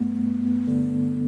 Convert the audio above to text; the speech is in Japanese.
よし。